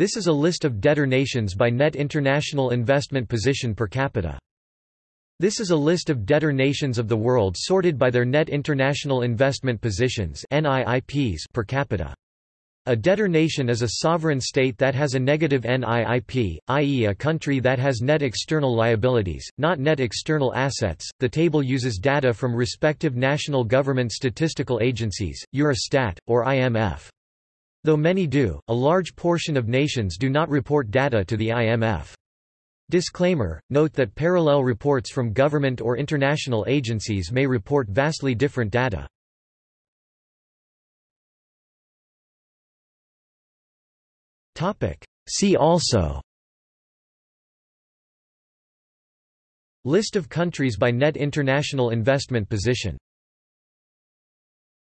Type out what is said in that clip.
This is a list of debtor nations by net international investment position per capita. This is a list of debtor nations of the world sorted by their net international investment positions NIIPs per capita. A debtor nation is a sovereign state that has a negative NIIP, i.e., a country that has net external liabilities, not net external assets. The table uses data from respective national government statistical agencies, Eurostat, or IMF. Though many do, a large portion of nations do not report data to the IMF. Disclaimer, note that parallel reports from government or international agencies may report vastly different data. See also List of countries by net international investment position